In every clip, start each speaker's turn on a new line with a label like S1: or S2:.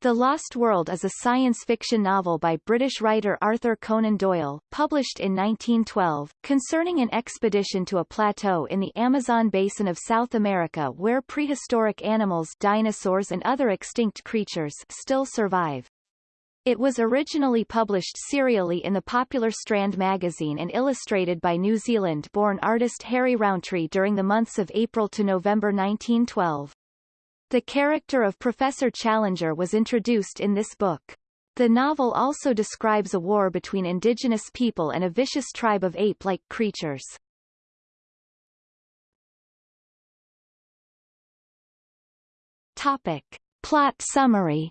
S1: The Lost World is a science fiction novel by British writer Arthur Conan Doyle, published in 1912, concerning an expedition to a plateau in the Amazon basin of South America where prehistoric animals dinosaurs and other extinct creatures still survive. It was originally published serially in the popular Strand magazine and illustrated by New Zealand-born artist Harry Rowntree during the months of April to November 1912. The character of Professor Challenger was introduced in this book. The novel also describes a war between indigenous people and a vicious tribe of ape-like creatures. Topic. Plot summary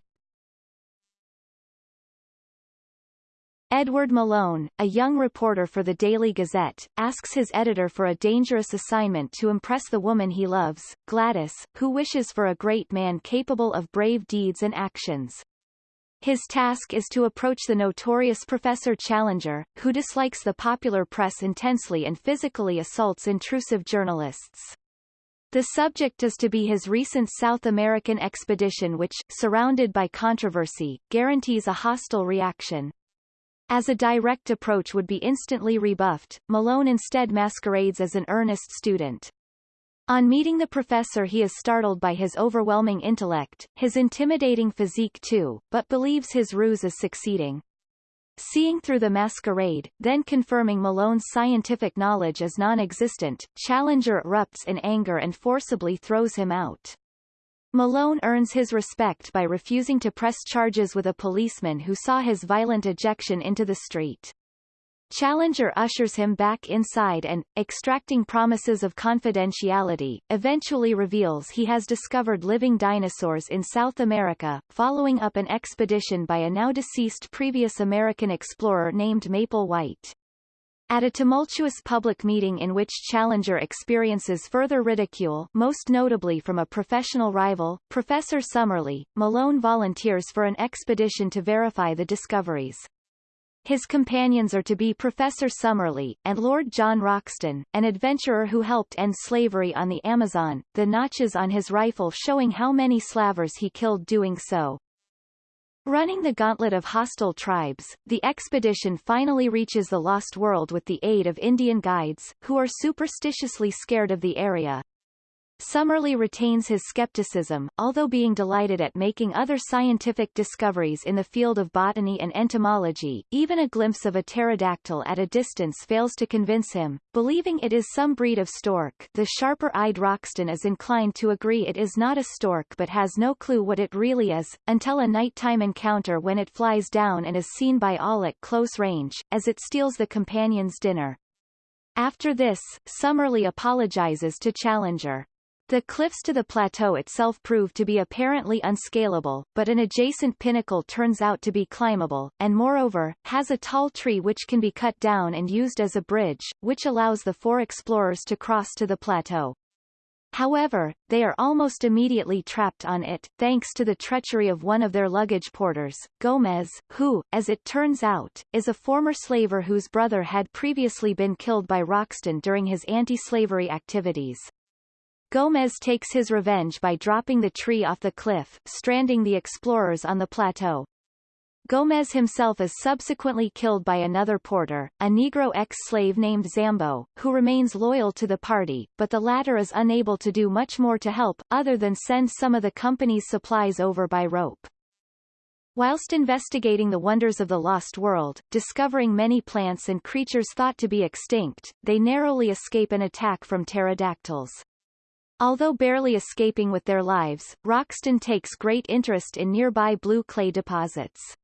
S1: Edward Malone, a young reporter for the Daily Gazette, asks his editor for a dangerous assignment to impress the woman he loves, Gladys, who wishes for a great man capable of brave deeds and actions. His task is to approach the notorious Professor Challenger, who dislikes the popular press intensely and physically assaults intrusive journalists. The subject is to be his recent South American expedition which, surrounded by controversy, guarantees a hostile reaction. As a direct approach would be instantly rebuffed, Malone instead masquerades as an earnest student. On meeting the professor he is startled by his overwhelming intellect, his intimidating physique too, but believes his ruse is succeeding. Seeing through the masquerade, then confirming Malone's scientific knowledge is non-existent, Challenger erupts in anger and forcibly throws him out. Malone earns his respect by refusing to press charges with a policeman who saw his violent ejection into the street. Challenger ushers him back inside and, extracting promises of confidentiality, eventually reveals he has discovered living dinosaurs in South America, following up an expedition by a now-deceased previous American explorer named Maple White. At a tumultuous public meeting in which Challenger experiences further ridicule most notably from a professional rival, Professor Summerlee, Malone volunteers for an expedition to verify the discoveries. His companions are to be Professor Summerlee, and Lord John Roxton, an adventurer who helped end slavery on the Amazon, the notches on his rifle showing how many slavers he killed doing so. Running the gauntlet of hostile tribes, the expedition finally reaches the Lost World with the aid of Indian guides, who are superstitiously scared of the area. Summerlee retains his skepticism, although being delighted at making other scientific discoveries in the field of botany and entomology, even a glimpse of a pterodactyl at a distance fails to convince him. Believing it is some breed of stork, the sharper-eyed Roxton is inclined to agree it is not a stork but has no clue what it really is, until a nighttime encounter when it flies down and is seen by all at close range, as it steals the companion's dinner. After this, Summerlee apologizes to Challenger. The cliffs to the plateau itself prove to be apparently unscalable, but an adjacent pinnacle turns out to be climbable, and moreover, has a tall tree which can be cut down and used as a bridge, which allows the four explorers to cross to the plateau. However, they are almost immediately trapped on it, thanks to the treachery of one of their luggage porters, Gomez, who, as it turns out, is a former slaver whose brother had previously been killed by Roxton during his anti-slavery activities. Gomez takes his revenge by dropping the tree off the cliff, stranding the explorers on the plateau. Gomez himself is subsequently killed by another porter, a Negro ex-slave named Zambo, who remains loyal to the party, but the latter is unable to do much more to help, other than send some of the company's supplies over by rope. Whilst investigating the wonders of the lost world, discovering many plants and creatures thought to be extinct, they narrowly escape an attack from pterodactyls. Although barely escaping with their lives, Roxton takes great interest in nearby blue clay deposits.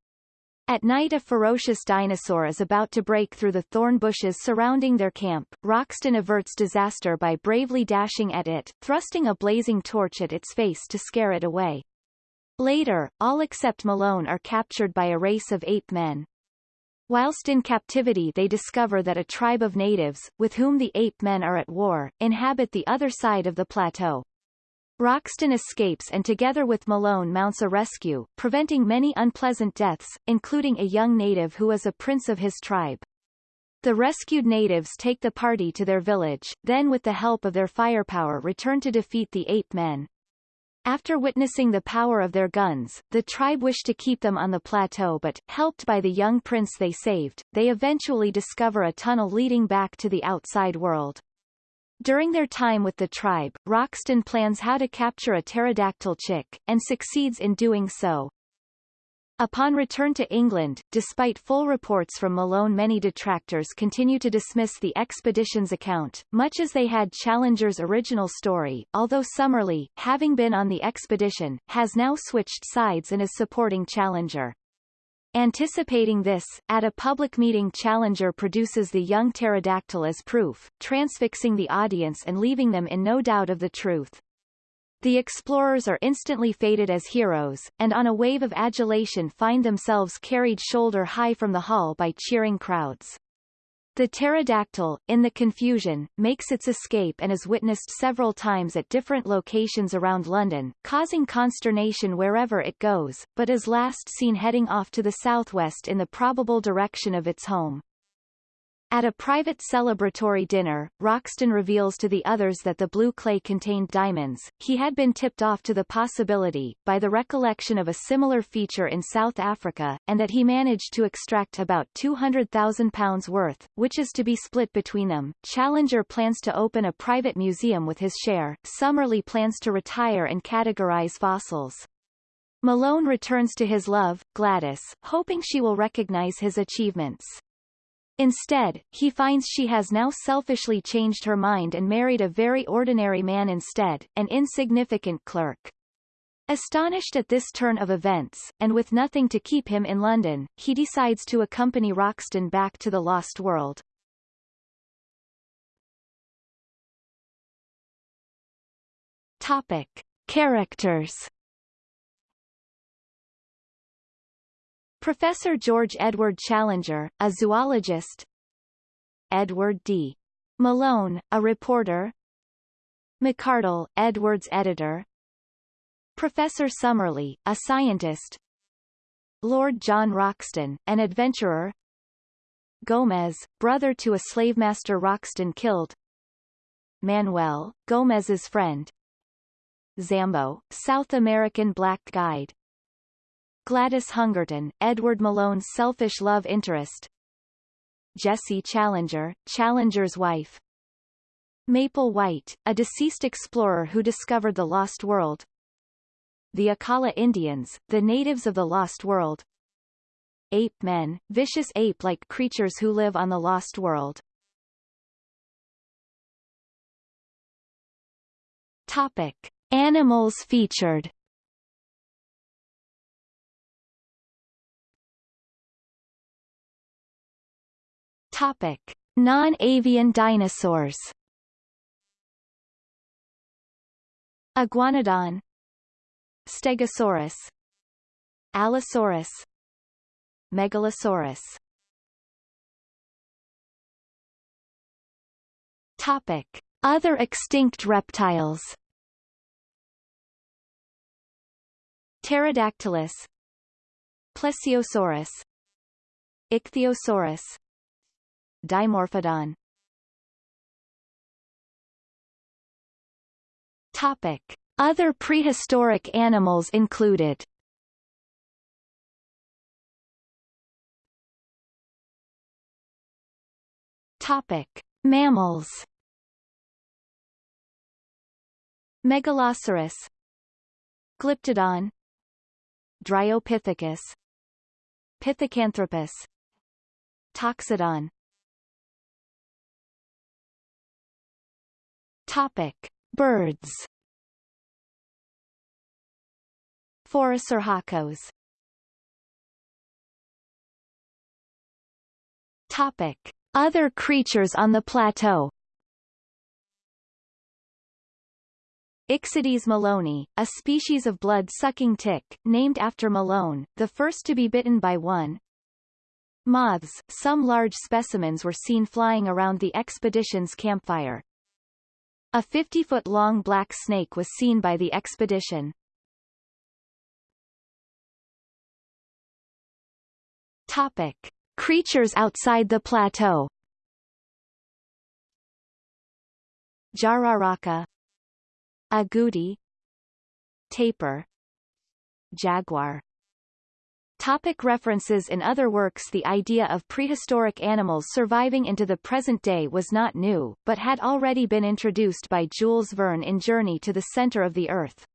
S1: At night a ferocious dinosaur is about to break through the thorn bushes surrounding their camp. Roxton averts disaster by bravely dashing at it, thrusting a blazing torch at its face to scare it away. Later, all except Malone are captured by a race of ape men. Whilst in captivity they discover that a tribe of natives, with whom the ape men are at war, inhabit the other side of the plateau. Roxton escapes and together with Malone mounts a rescue, preventing many unpleasant deaths, including a young native who is a prince of his tribe. The rescued natives take the party to their village, then with the help of their firepower return to defeat the ape men. After witnessing the power of their guns, the tribe wished to keep them on the plateau but, helped by the young prince they saved, they eventually discover a tunnel leading back to the outside world. During their time with the tribe, Roxton plans how to capture a pterodactyl chick, and succeeds in doing so. Upon return to England, despite full reports from Malone many detractors continue to dismiss the expedition's account, much as they had Challenger's original story, although Summerlee, having been on the expedition, has now switched sides and is supporting Challenger. Anticipating this, at a public meeting Challenger produces the young pterodactyl as proof, transfixing the audience and leaving them in no doubt of the truth. The explorers are instantly feted as heroes, and on a wave of adulation find themselves carried shoulder high from the hull by cheering crowds. The pterodactyl, in the confusion, makes its escape and is witnessed several times at different locations around London, causing consternation wherever it goes, but is last seen heading off to the southwest in the probable direction of its home. At a private celebratory dinner, Roxton reveals to the others that the blue clay contained diamonds. He had been tipped off to the possibility, by the recollection of a similar feature in South Africa, and that he managed to extract about £200,000 worth, which is to be split between them. Challenger plans to open a private museum with his share. Summerlee plans to retire and categorize fossils. Malone returns to his love, Gladys, hoping she will recognize his achievements. Instead, he finds she has now selfishly changed her mind and married a very ordinary man instead, an insignificant clerk. Astonished at this turn of events, and with nothing to keep him in London, he decides to accompany Roxton back to the Lost World. Topic. Characters Professor George Edward Challenger, a zoologist. Edward D. Malone, a reporter. McArdle, Edward's editor. Professor Summerlee, a scientist. Lord John Roxton, an adventurer. Gomez, brother to a slavemaster Roxton killed. Manuel, Gomez's friend. Zambo, South American black guide Gladys Hungerton, Edward Malone's selfish love interest. Jessie Challenger, Challenger's wife. Maple White, a deceased explorer who discovered the Lost World. The Akala Indians, the natives of the Lost World. Ape men, vicious ape-like creatures who live on the Lost World. Topic. Animals featured Topic: Non-avian dinosaurs. Iguanodon. Stegosaurus. Allosaurus. Megalosaurus. Topic: Other extinct reptiles. Pterodactylus. Plesiosaurus. Ichthyosaurus Dimorphodon. Topic. Other prehistoric animals included. Topic. Mammals. Megaloceros. Glyptodon. Dryopithecus. Pithecanthropus. Toxodon Topic: Birds. Phorusrhacos. Topic: Other creatures on the plateau. Ixodes maloney, a species of blood-sucking tick, named after Malone, the first to be bitten by one. Moths, some large specimens were seen flying around the expedition's campfire. A 50-foot-long black snake was seen by the expedition. Topic. Creatures outside the plateau. Jararaca. Agouti. Tapir. Jaguar Topic references In other works The idea of prehistoric animals surviving into the present day was not new, but had already been introduced by Jules Verne in Journey to the Center of the Earth.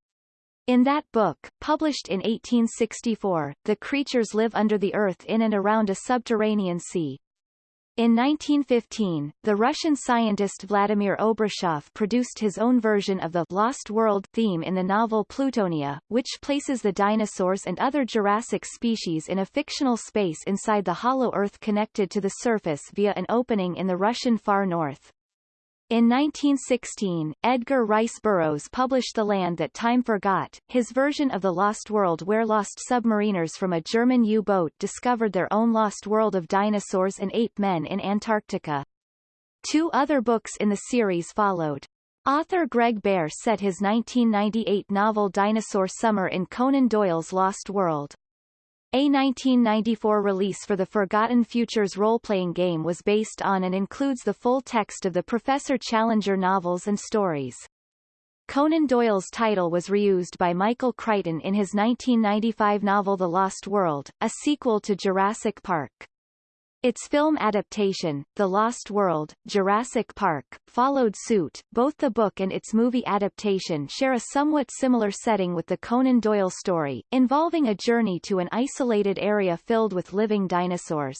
S1: In that book, published in 1864, the creatures live under the earth in and around a subterranean sea. In 1915, the Russian scientist Vladimir Obruchev produced his own version of the Lost World theme in the novel Plutonia, which places the dinosaurs and other Jurassic species in a fictional space inside the hollow Earth connected to the surface via an opening in the Russian far north. In 1916, Edgar Rice Burroughs published The Land That Time Forgot, his version of The Lost World where lost submariners from a German U-boat discovered their own lost world of dinosaurs and ape men in Antarctica. Two other books in the series followed. Author Greg Bear set his 1998 novel Dinosaur Summer in Conan Doyle's Lost World. A 1994 release for the Forgotten Futures role-playing game was based on and includes the full text of the Professor Challenger novels and stories. Conan Doyle's title was reused by Michael Crichton in his 1995 novel The Lost World, a sequel to Jurassic Park. Its film adaptation, The Lost World, Jurassic Park, followed suit. Both the book and its movie adaptation share a somewhat similar setting with the Conan Doyle story, involving a journey to an isolated area filled with living dinosaurs.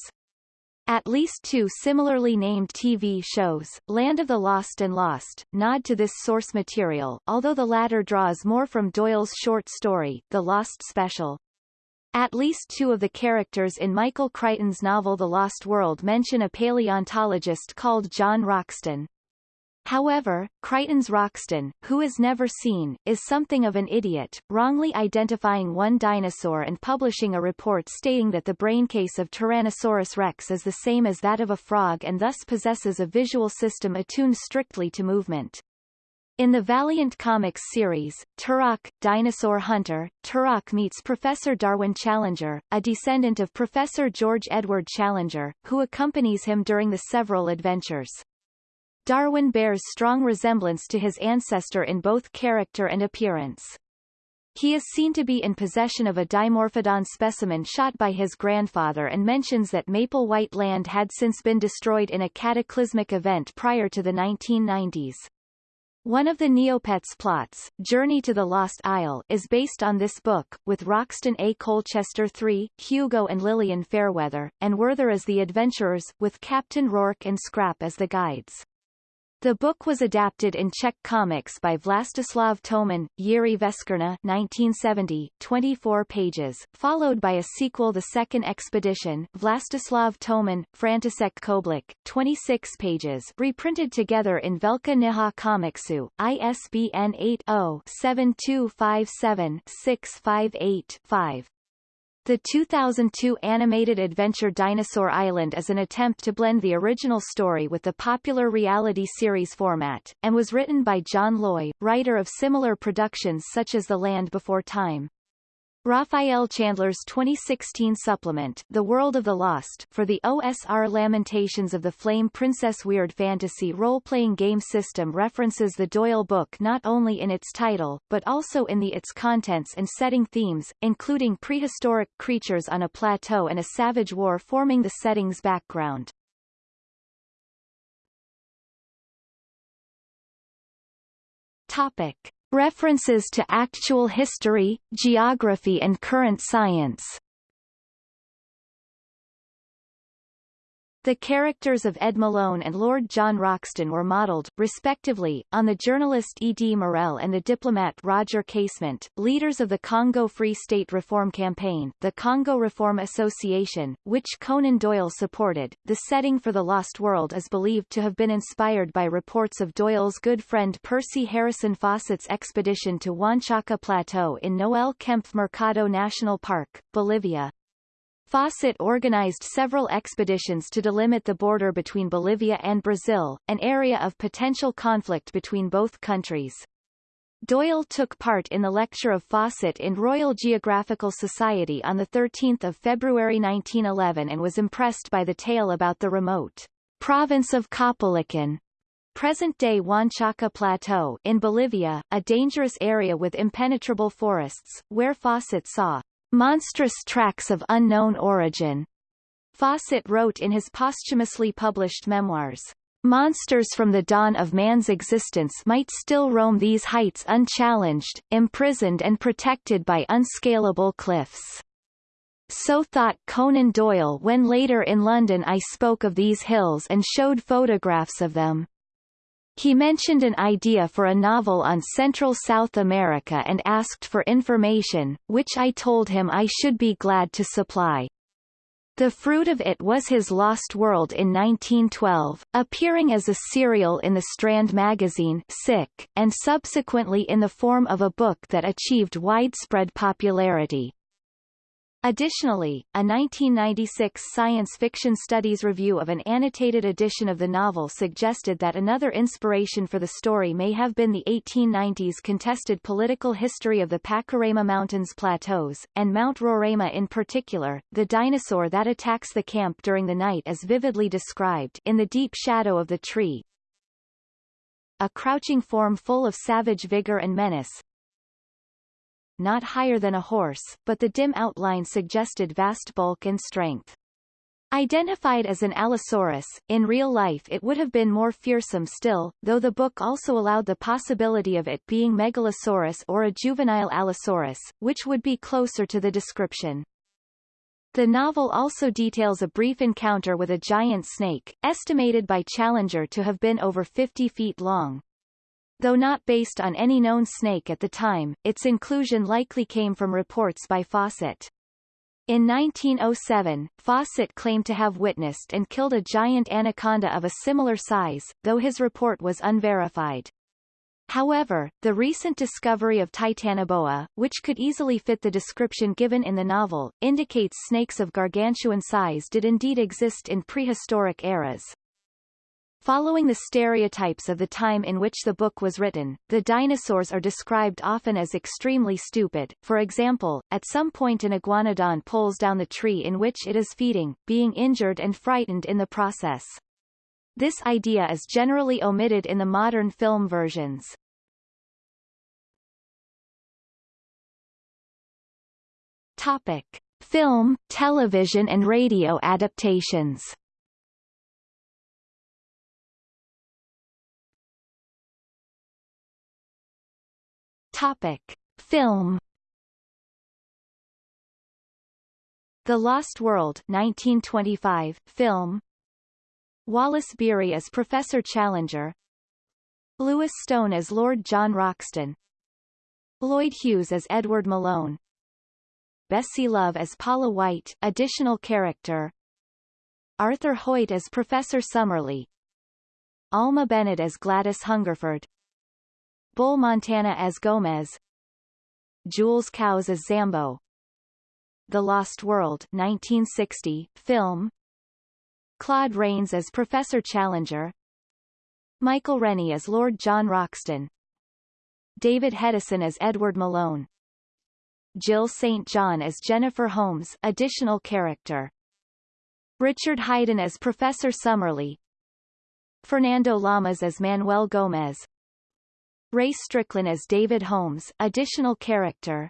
S1: At least two similarly named TV shows, Land of the Lost and Lost, nod to this source material, although the latter draws more from Doyle's short story, The Lost Special. At least two of the characters in Michael Crichton's novel The Lost World mention a paleontologist called John Roxton. However, Crichton's Roxton, who is never seen, is something of an idiot, wrongly identifying one dinosaur and publishing a report stating that the braincase of Tyrannosaurus rex is the same as that of a frog and thus possesses a visual system attuned strictly to movement. In the Valiant Comics series, Turok, Dinosaur Hunter, Turok meets Professor Darwin Challenger, a descendant of Professor George Edward Challenger, who accompanies him during the several adventures. Darwin bears strong resemblance to his ancestor in both character and appearance. He is seen to be in possession of a Dimorphodon specimen shot by his grandfather and mentions that Maple White Land had since been destroyed in a cataclysmic event prior to the 1990s. One of the Neopets plots, Journey to the Lost Isle, is based on this book, with Roxton A. Colchester III, Hugo and Lillian Fairweather, and Werther as the adventurers, with Captain Rourke and Scrap as the guides. The book was adapted in Czech comics by Vlastislav Toman, Jiří Veskerna 1970, 24 pages, followed by a sequel The Second Expedition Vlastislav Toman, František Koublik, 26 pages reprinted together in Velká Kniha Comicsu, ISBN 80-7257-658-5. The 2002 animated adventure Dinosaur Island is an attempt to blend the original story with the popular reality series format, and was written by John Loy, writer of similar productions such as The Land Before Time. Rafael Chandler's 2016 supplement, The World of the Lost, for the OSR Lamentations of the Flame Princess Weird Fantasy role-playing game system references the Doyle book not only in its title, but also in the its contents and setting themes, including prehistoric creatures on a plateau and a savage war forming the setting's background. Topic. References to actual history, geography and current science The characters of Ed Malone and Lord John Roxton were modelled, respectively, on the journalist E. D. Morel and the diplomat Roger Casement, leaders of the Congo Free State Reform Campaign, the Congo Reform Association, which Conan Doyle supported. The setting for The Lost World is believed to have been inspired by reports of Doyle's good friend Percy Harrison Fawcett's expedition to Huanchaca Plateau in Noel Kempff Mercado National Park, Bolivia. Fawcett organized several expeditions to delimit the border between Bolivia and Brazil, an area of potential conflict between both countries. Doyle took part in the lecture of Fawcett in Royal Geographical Society on 13 February 1911 and was impressed by the tale about the remote province of Caupolicán, present-day Huanchaca Plateau in Bolivia, a dangerous area with impenetrable forests, where Fawcett saw monstrous tracks of unknown origin. Fawcett wrote in his posthumously published memoirs, Monsters from the dawn of man's existence might still roam these heights unchallenged, imprisoned and protected by unscalable cliffs. So thought Conan Doyle when later in London I spoke of these hills and showed photographs of them. He mentioned an idea for a novel on Central South America and asked for information, which I told him I should be glad to supply. The fruit of it was his Lost World in 1912, appearing as a serial in the Strand magazine Sick, and subsequently in the form of a book that achieved widespread popularity. Additionally, a 1996 Science Fiction Studies review of an annotated edition of the novel suggested that another inspiration for the story may have been the 1890s contested political history of the Pacaraima Mountains Plateaus, and Mount Roraima in particular, the dinosaur that attacks the camp during the night as vividly described in the deep shadow of the tree. A crouching form full of savage vigor and menace, not higher than a horse, but the dim outline suggested vast bulk and strength. Identified as an Allosaurus, in real life it would have been more fearsome still, though the book also allowed the possibility of it being Megalosaurus or a juvenile Allosaurus, which would be closer to the description. The novel also details a brief encounter with a giant snake, estimated by Challenger to have been over 50 feet long. Though not based on any known snake at the time, its inclusion likely came from reports by Fawcett. In 1907, Fawcett claimed to have witnessed and killed a giant anaconda of a similar size, though his report was unverified. However, the recent discovery of Titanoboa, which could easily fit the description given in the novel, indicates snakes of gargantuan size did indeed exist in prehistoric eras. Following the stereotypes of the time in which the book was written, the dinosaurs are described often as extremely stupid, for example, at some point an iguanodon pulls down the tree in which it is feeding, being injured and frightened in the process. This idea is generally omitted in the modern film versions. Topic. Film, television and radio adaptations Topic. Film. The Lost World 1925 film. Wallace Beery as Professor Challenger. Lewis Stone as Lord John Roxton. Lloyd Hughes as Edward Malone. Bessie Love as Paula White additional character. Arthur Hoyt as Professor Summerlee. Alma Bennett as Gladys Hungerford Bull Montana as Gomez. Jules Cowles as Zambo. The Lost World 1960 film. Claude Rains as Professor Challenger. Michael Rennie as Lord John Roxton. David Hedison as Edward Malone. Jill St. John as Jennifer Holmes additional character. Richard Haydn as Professor Summerlee. Fernando Lamas as Manuel Gomez Ray Strickland as David Holmes, additional character.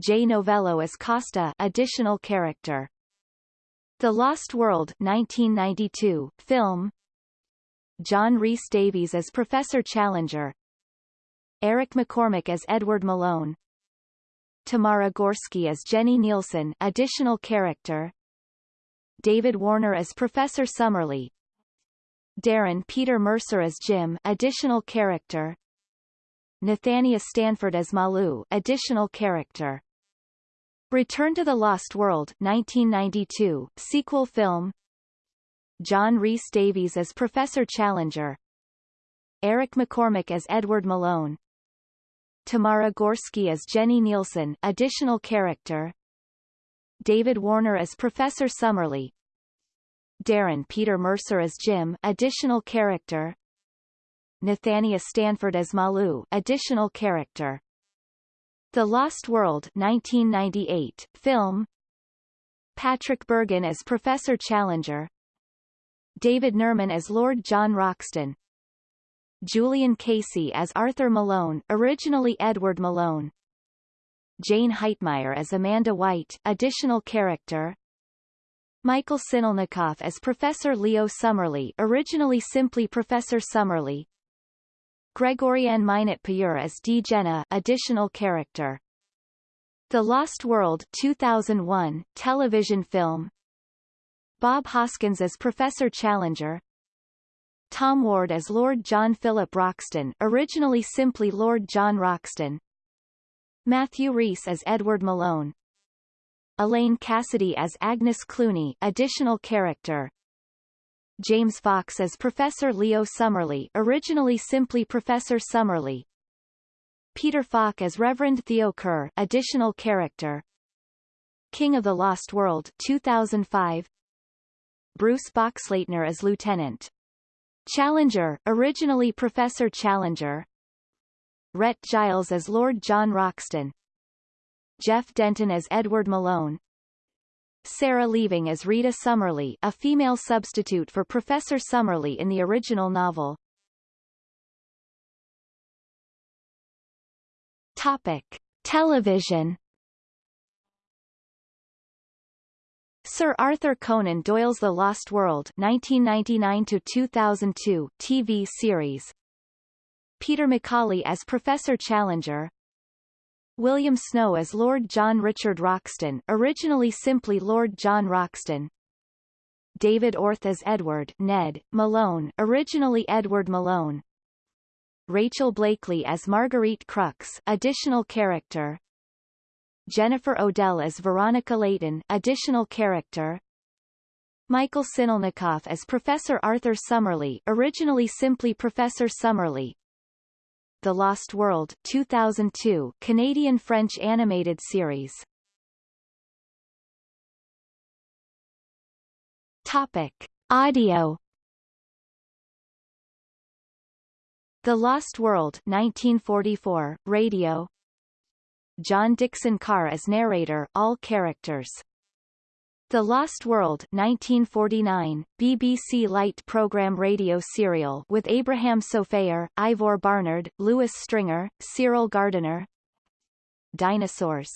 S1: Jay Novello as Costa, additional character. The Lost World 1992 film. John Rhys Davies as Professor Challenger. Eric McCormack as Edward Malone. Tamara Gorski as Jenny Nielsen, additional character. David Warner as Professor Summerlee, Darren Peter Mercer as Jim, additional character. Nathania Stanford as Malu, additional character. Return to the Lost World 1992, sequel film. John Rhys Davies as Professor Challenger. Eric McCormack as Edward Malone. Tamara Gorski as Jenny Nielsen, additional character. David Warner as Professor Summerlee, Darren Peter Mercer as Jim additional character. Nathania Stanford as Malu additional character. The Lost World 1998 film. Patrick Bergin as Professor Challenger. David Nerman as Lord John Roxton. Julian Casey as Arthur Malone, originally Edward Malone. Jayne Heitmeyer as Amanda White, additional character. Michael Sinelnikov as Professor Leo Summerlee, originally simply Professor Summerlee. Gregorian Minot Payur as D. Jenna, additional character. The Lost World 2001, television film. Bob Hoskins as Professor Challenger. Tom Ward as Lord John Philip Roxton, originally simply Lord John Roxton. Matthew Rhys as Edward Malone. Elaine Cassidy as Agnes Clooney, additional character. James Fox as Professor Leo Summerlee, originally simply Professor Summerlee. Peter Falk as Reverend Theo Kerr, additional character. King of the Lost World 2005. Bruce Boxleitner as Lieutenant Challenger, originally Professor Challenger. Rhett Giles as Lord John Roxton. Jeff Denton as Edward Malone. Sarah Lieving as Rita Summerlee, a female substitute for Professor Summerlee in the original novel. Topic: Television Sir Arthur Conan Doyle's The Lost World 1999-2002 TV series Peter McCauley as Professor Challenger William Snow as Lord John Richard Roxton originally simply Lord John Roxton. David Orth as Edward Ned Malone originally Edward Malone. Rachel Blakely as Marguerite Krux additional character. Jennifer O'Dell as Veronica Layton additional character. Michael Sinelnikov as Professor Arthur Summerlee originally simply Professor Summerlee The Lost World 2002 Canadian-French animated series Topic. Audio The Lost World 1944, radio John Dickson Carr as narrator all characters. The Lost World 1949, BBC Light program radio serial with Abraham Sofaer, Ivor Barnard, Louis Stringer, Cyril Gardiner Dinosaurs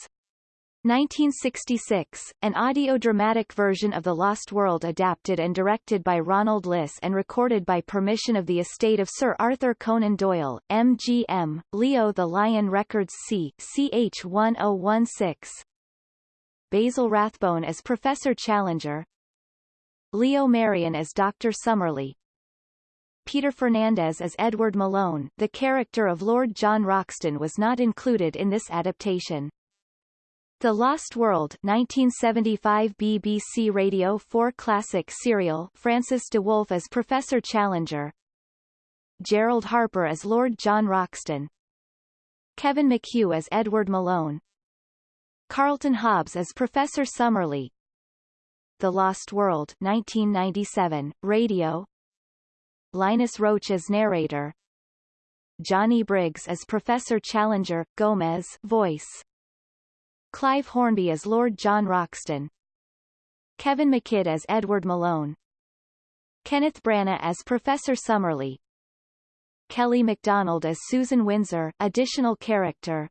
S1: 1966, an audio-dramatic version of The Lost World adapted and directed by Ronald Liss and recorded by permission of the estate of Sir Arthur Conan Doyle, MGM, Leo the Lion Records C. CH 1016. Basil Rathbone as Professor Challenger Leo Marion as Dr. Summerlee Peter Fernandez as Edward Malone the character of Lord John Roxton was not included in this adaptation. The Lost World 1975 BBC Radio 4 Classic serial Francis de Wolff as Professor Challenger Gerald Harper as Lord John Roxton Kevin McHugh as Edward Malone Carlton Hobbs as Professor Summerlee. The Lost World 1997 Radio. Linus Roache as narrator. Johnny Briggs as Professor Challenger, Gomez voice. Clive Hornby as Lord John Roxton. Kevin McKidd as Edward Malone. Kenneth Branagh as Professor Summerlee. Kelly MacDonald as Susan Windsor additional character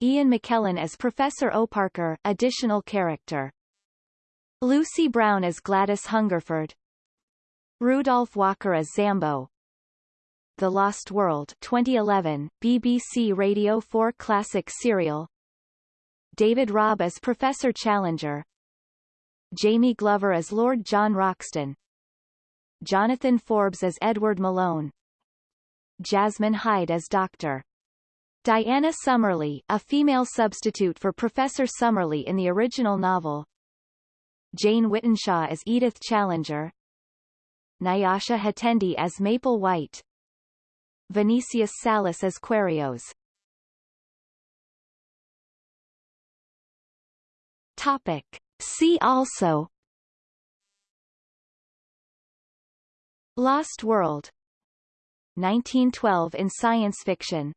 S1: Ian McKellen as Professor O'Parker additional character. Lucy Brown as Gladys Hungerford. Rudolph Walker as Zambo. The Lost World 2011 BBC Radio 4 Classic Serial. David Robb as Professor Challenger. Jamie Glover as Lord John Roxton. Jonathan Forbes as Edward Malone. Jasmine Hyde as Dr. Diana Summerlee, a female substitute for Professor Summerlee in the original novel. Jane Whittenshaw as Edith Challenger. Nyasha Hatendi as Maple White. Vinicius Salas as Querios. Topic. See also. Lost World. 1912 in science fiction